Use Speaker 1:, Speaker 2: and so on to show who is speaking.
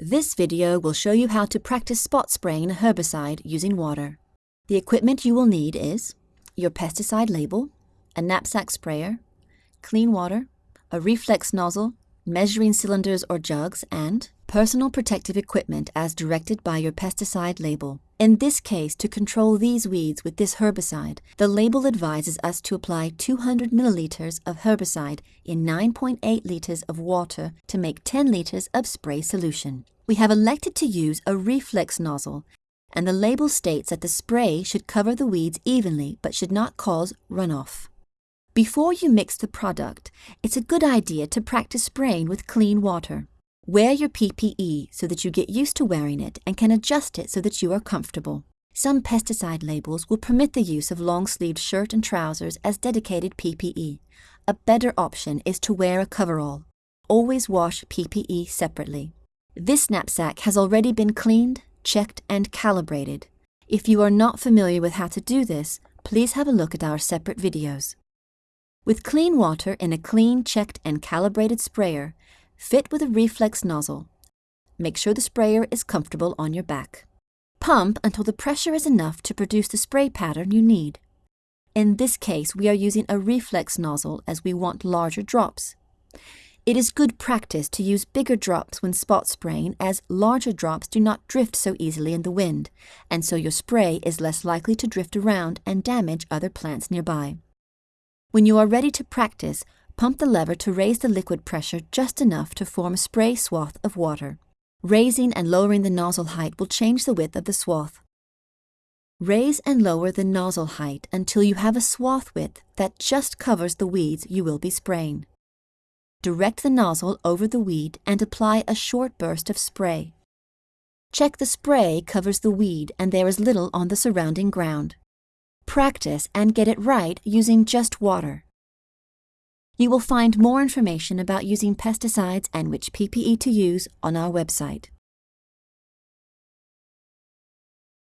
Speaker 1: This video will show you how to practice spot spraying a herbicide using water. The equipment you will need is your pesticide label, a knapsack sprayer, clean water, a reflex nozzle, measuring cylinders or jugs, and personal protective equipment as directed by your pesticide label. In this case, to control these weeds with this herbicide, the label advises us to apply 200 milliliters of herbicide in 9.8 liters of water to make 10 liters of spray solution. We have elected to use a reflex nozzle, and the label states that the spray should cover the weeds evenly but should not cause runoff. Before you mix the product, it's a good idea to practice spraying with clean water. Wear your PPE so that you get used to wearing it and can adjust it so that you are comfortable. Some pesticide labels will permit the use of long-sleeved shirt and trousers as dedicated PPE. A better option is to wear a coverall. Always wash PPE separately. This knapsack has already been cleaned, checked and calibrated. If you are not familiar with how to do this, please have a look at our separate videos. With clean water in a clean, checked and calibrated sprayer, Fit with a reflex nozzle. Make sure the sprayer is comfortable on your back. Pump until the pressure is enough to produce the spray pattern you need. In this case, we are using a reflex nozzle as we want larger drops. It is good practice to use bigger drops when spot spraying as larger drops do not drift so easily in the wind, and so your spray is less likely to drift around and damage other plants nearby. When you are ready to practice, Pump the lever to raise the liquid pressure just enough to form a spray swath of water. Raising and lowering the nozzle height will change the width of the swath. Raise and lower the nozzle height until you have a swath width that just covers the weeds you will be spraying. Direct the nozzle over the weed and apply a short burst of spray. Check the spray covers the weed and there is little on the surrounding ground. Practice and get it right using just water. You will find more information about using pesticides and which PPE to use on our website.